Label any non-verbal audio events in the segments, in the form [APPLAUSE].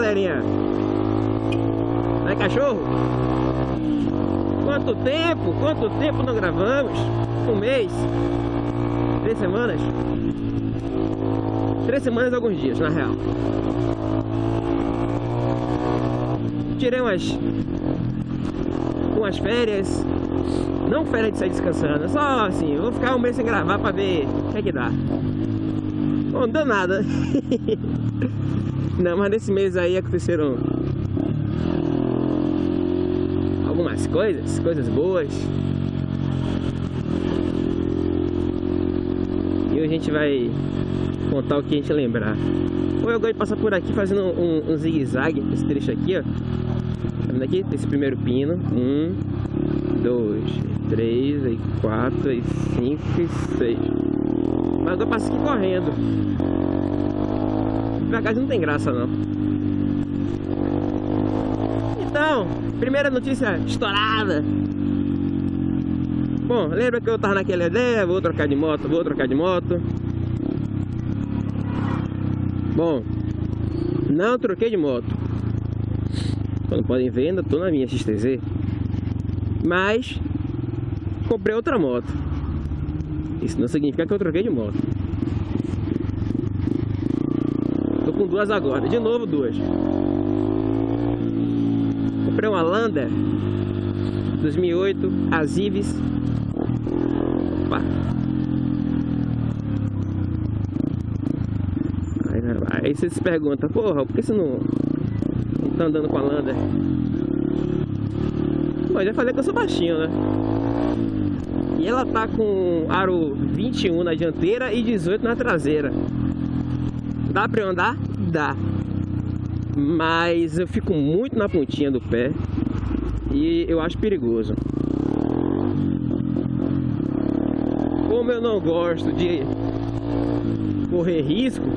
galerinha? É cachorro? Quanto tempo? Quanto tempo não gravamos? Um mês? Três semanas? Três semanas alguns dias, na real. Tirei umas... Umas férias. Não férias de sair descansando. Só assim, vou ficar um mês sem gravar pra ver o que é que dá. Não deu nada. [LAUGHS] Não, mas nesse mês aí aconteceram algumas coisas, coisas boas. E hoje a gente vai contar o que a gente lembrar. Ou eu gosto de passar por aqui fazendo um, um zigue-zague, esse trecho aqui, ó. Tá vendo aqui? Esse primeiro pino. Um, dois, três, aí quatro, aí cinco seis. Mas eu passo aqui correndo. Devagar não tem graça não. Então, primeira notícia estourada. Bom, lembra que eu tava naquela ideia, vou trocar de moto, vou trocar de moto. Bom, não troquei de moto. Como podem ver, ainda tô na minha XTZ. Mas comprei outra moto. Isso não significa que eu troquei de moto. Tô com duas agora. De novo duas. Comprei uma Lander 2008 Azives. Opa. Aí, você se pergunta, porra, por que você não, não tá andando com a Lander? Bom, já falei que eu sou baixinho, né? E ela tá com aro 21 na dianteira e 18 na traseira. Dá pra eu andar? Dá. Mas eu fico muito na pontinha do pé e eu acho perigoso. Como eu não gosto de correr risco, [LAUGHS]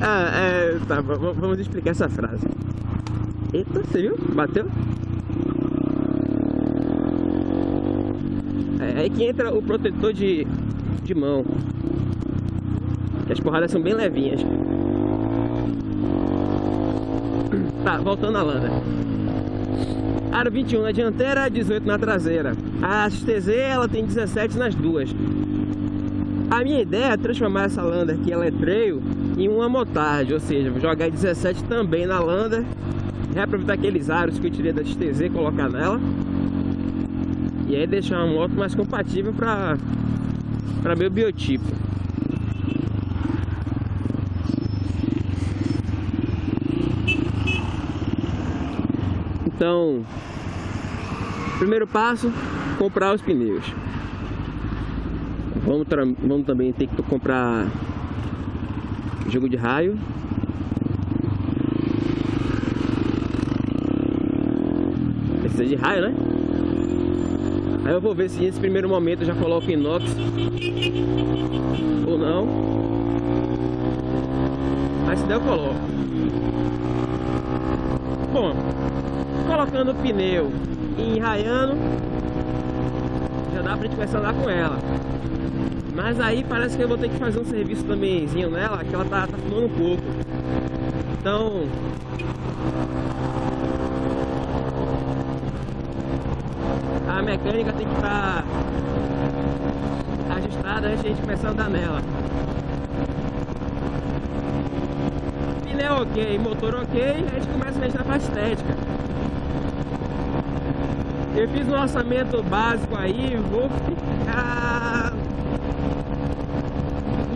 ah, é, tá, vamos explicar essa frase. Eita, você viu? Bateu? É aí que entra o protetor de, de mão. As porradas são bem levinhas. [CLEARS THROAT] Tá, voltando a lana. Aro 21 na dianteira, 18 na traseira. A XTZ ela tem 17 nas duas. A minha ideia é transformar essa Lander que ela é trail em uma motard, ou seja, jogar 17 também na Lander, reaproveitar aqueles aros que eu tirei da XTZ colocar nela. E aí deixar uma moto mais compatível para para meu biotipo. Então, primeiro passo, comprar os pneus. Vamos, vamos também ter que comprar jogo de raio. Precisa de raio, né? Aí eu vou ver se nesse primeiro momento eu já coloco inox ou não. Mas se der eu coloco. Bom, colocando o pneu e enraiando, já dá pra gente começar a andar com ela. Mas aí parece que eu vou ter que fazer um serviço tambémzinho nela, que ela tá, tá fumando um pouco. Então... A mecânica tem que estar tá ajustada antes de a gente começar a andar nela. Pneu ok, motor ok, a gente começa a mexer na parte estética. Eu fiz um orçamento básico aí, vou ficar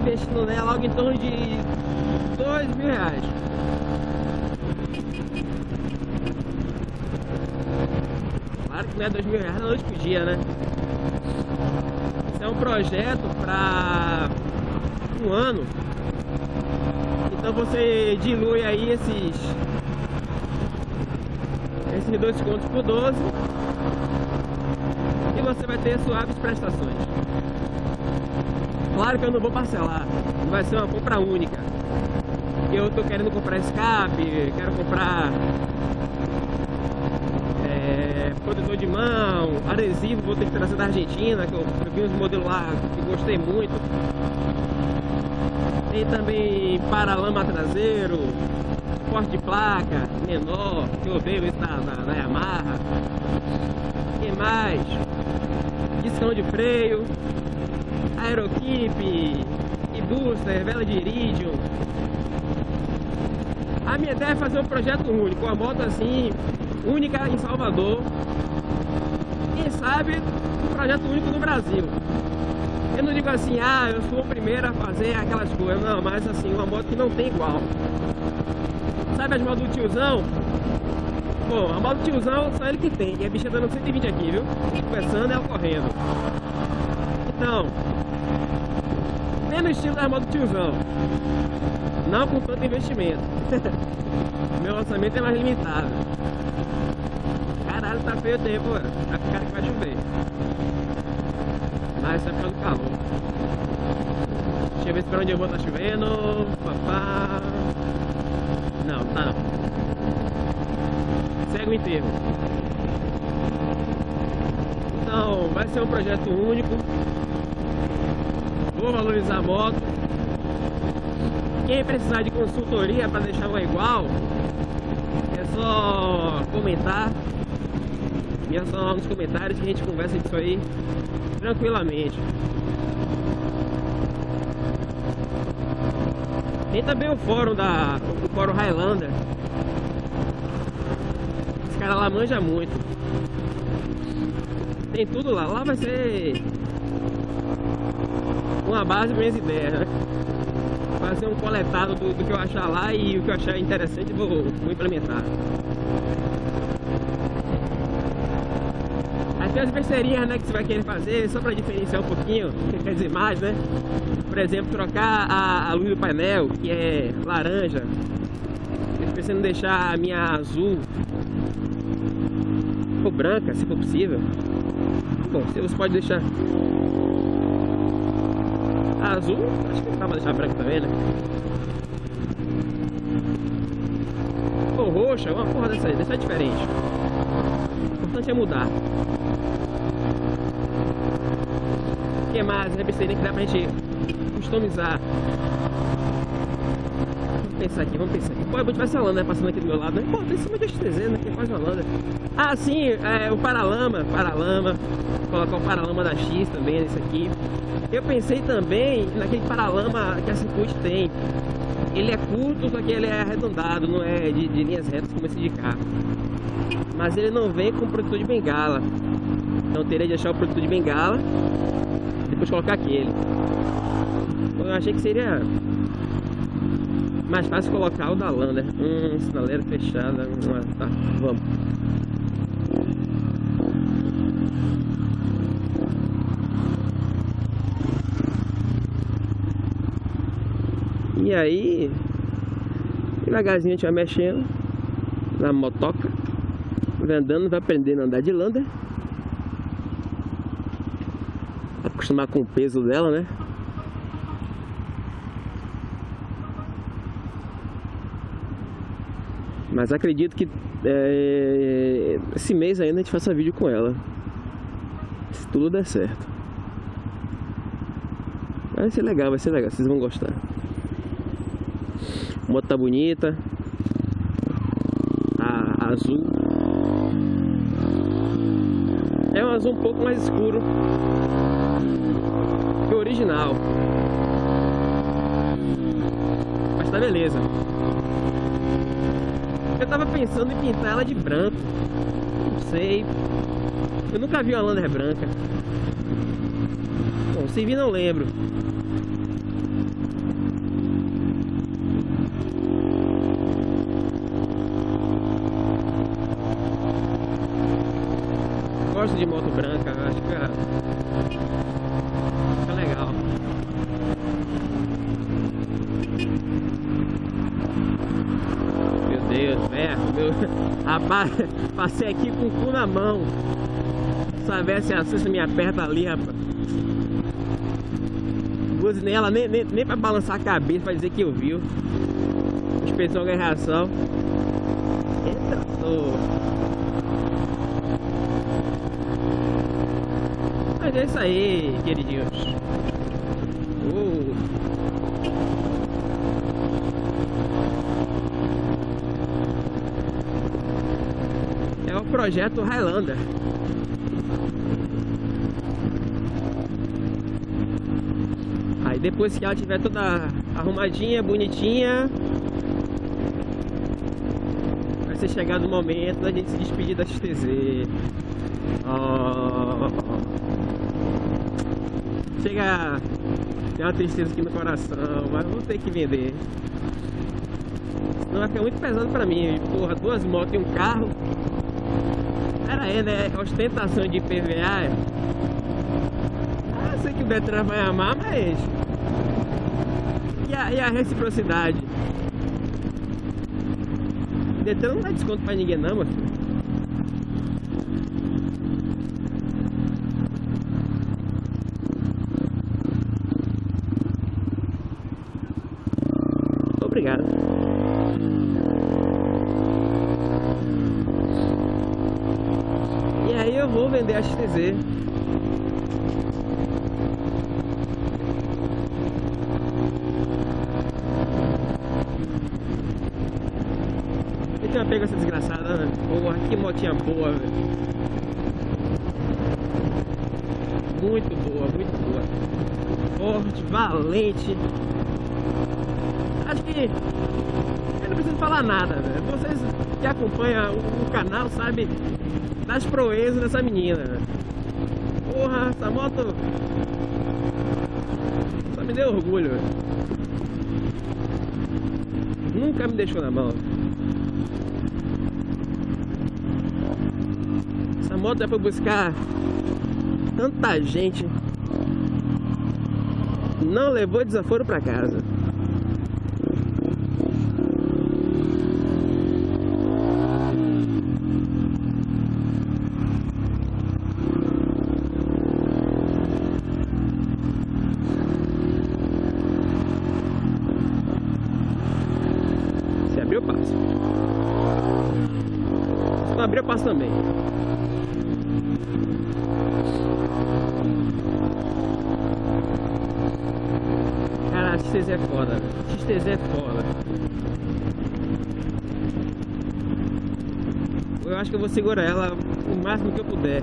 investindo nela algo em torno de dois mil reais. Claro que não é dois mil reais na noite por dia, né? Isso é um projeto para um ano. Então você dilui aí esses esses dois contos por 12 e você vai ter suaves prestações. Claro que eu não vou parcelar, vai ser uma compra única. Eu tô querendo comprar escape, quero comprar é, protetor de mão, adesivo, vou ter que trazer da Argentina, que eu, eu vi uns modelos lá que gostei muito. Tem também paralama traseiro, suporte de placa menor, que eu vejo isso da, da Yamaha. que mais? Discão de freio, aeroquipe, e booster, vela de iridium. A minha ideia é fazer um projeto único, uma moto assim, única em Salvador. Quem sabe um projeto único no Brasil. Eu não digo assim, ah, eu sou o primeiro a fazer aquelas coisas, não, mas assim, uma moto que não tem igual. Sabe as motos do tiozão? Bom, a moto do tiozão só ele que tem, e a bicha dando 120 aqui, viu? Começando ela correndo. Então, menos estilo da moto do tiozão. Não com tanto investimento. [LAUGHS] Meu orçamento é mais limitado. Caralho, tá feio o tempo, mano. Tá com cara que vai chover. Mas isso é por causa do calor. Deixa eu ver se pra onde eu vou tá chovendo. Papá. Não, tá não. Segue o enterro. Então, vai ser um projeto único. Vou valorizar a moto. Quem precisar de consultoria para deixar uma igual, é só comentar. E é só lá nos comentários que a gente conversa disso aí tranquilamente. Tem também o fórum da. o fórum Highlander. Os caras lá manjam muito. Tem tudo lá. Lá vai ser uma base para minhas ideias, né? Fazer um coletado do, do, que eu achar lá e o que eu achar interessante vou, vou implementar. Tem as besteirinhas né, que você vai querer fazer, só para diferenciar um pouquinho, [LAUGHS] dizer mais, né? Por exemplo, trocar a, a luz do painel, que é laranja. Eu em deixar a minha azul ou branca, se for possível. Bom, você pode deixar a azul, acho que dá pra deixar branca também, né? Ou roxa, uma porra dessa aí, deixar diferente. O importante é mudar. que mais? A besteirinha que dá pra gente customizar. Vamos pensar aqui, vamos pensar aqui. Pô, é muito vai Holanda, né? Passando aqui do meu lado, né? Pô, tem cima de XTZ, né? Que é quase Holanda. Ah, sim, é, o paralama, paralama. Colocar o paralama da X também nesse aqui. Eu pensei também naquele paralama que a Circuit tem. Ele é curto, só que ele é arredondado, não é de, de linhas retas como esse de cá. Mas ele não vem com protetor de bengala. Então teria de achar o protetor de bengala depois colocar aquele. Eu achei que seria mais fácil colocar o da Lander. Hum, sinaleira fechada. Tá, vamos. E aí, devagarzinho a gente vai mexendo na motoca, vai andando, vai aprendendo a andar de Lander. acostumar com o peso dela, né? Mas acredito que é, esse mês ainda a gente faça vídeo com ela. Se tudo der certo. Vai ser legal, vai ser legal, vocês vão gostar. A moto tá bonita. Tá azul. É um azul um pouco mais escuro que o original. Mas tá beleza. Eu tava pensando em pintar ela de branco. Não sei. Eu nunca vi uma Lander branca. Bom, se vi não lembro. Gosto de moto branca, acho que Meu, rapaz, [LAUGHS] passei aqui com o cu na mão. Se a Cissa me aperta ali, rapaz. Buzinei ela nem, nem, nem pra balançar a cabeça pra dizer que eu viu. Inspeção ganha reação. Eita, tô... Mas é isso aí, queridinhos. Uh. É o projeto Highlander. Aí depois que ela tiver toda arrumadinha, bonitinha, vai ser chegado o momento da gente se despedir da XTZ. Oh chega tem uma tristeza aqui no coração, mas vou ter que vender. Senão vai ficar muito pesado pra mim. Porra, duas motos e um carro. Pera aí, né? Ostentação de IPVA. Ah, sei que o Detran vai amar, mas. E a, e a reciprocidade? O Detran não dá desconto pra ninguém, não, meu Obrigado. E aí eu vou vender a XTZ. Eu tinha pego essa desgraçada, né? Porra, que motinha boa, velho. Muito boa, muito boa. Forte, valente. Acho que eu não preciso falar nada, velho. Vocês que acompanham o, canal sabem das proezas dessa menina. Porra, essa moto só me deu orgulho. Nunca me deixou na mão. Essa moto é pra buscar tanta gente. Não levou desaforo pra casa. abriu, eu passo. Se não abrir, eu passo também. Cara, XTZ é foda, velho. XTZ é foda. Eu acho que eu vou segurar ela o máximo que eu puder.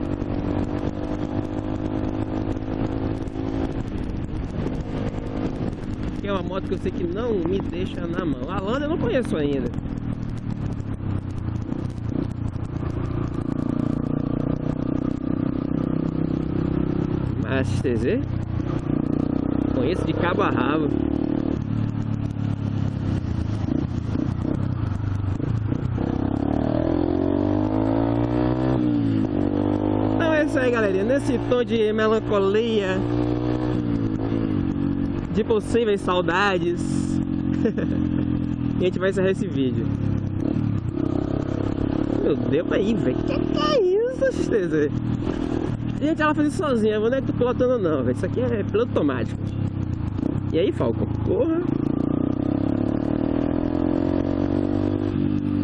que é uma moto que eu sei que não me deixa na mão. A Landa eu não conheço ainda. Mas XTZ? Conheço de cabo a rabo. Então é isso aí, galerinha. Nesse tom de melancolia de possíveis saudades. [LAUGHS] a gente vai encerrar esse vídeo. Meu Deus, aí, velho. Que que é isso, XTZ? Gente, ela faz isso sozinha. Eu não é tô pilotando, não. Isso aqui é piloto automático. E aí, Falcon? Porra.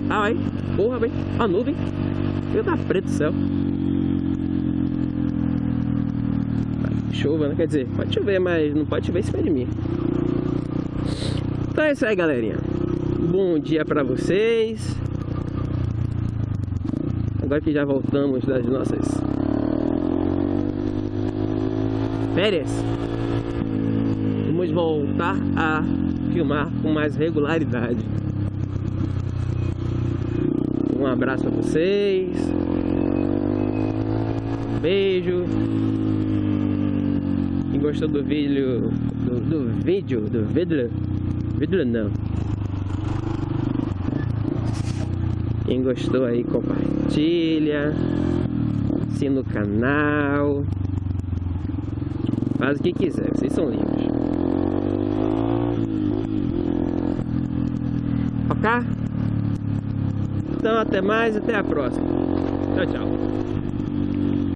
Ah, vai. Porra, velho. A nuvem. Meu tá preto do céu. chuva, né? Quer dizer, pode chover, mas não pode chover em cima de mim. Então é isso aí, galerinha. Bom dia pra vocês. Agora que já voltamos das nossas férias, vamos voltar a filmar com mais regularidade. Um abraço a vocês. Um beijo gostou do vídeo do, do vídeo do vídeo não. Quem gostou aí compartilha. Assina o canal faz o que quiser vocês são livres. Ok? Então até mais até a próxima. Tchau tchau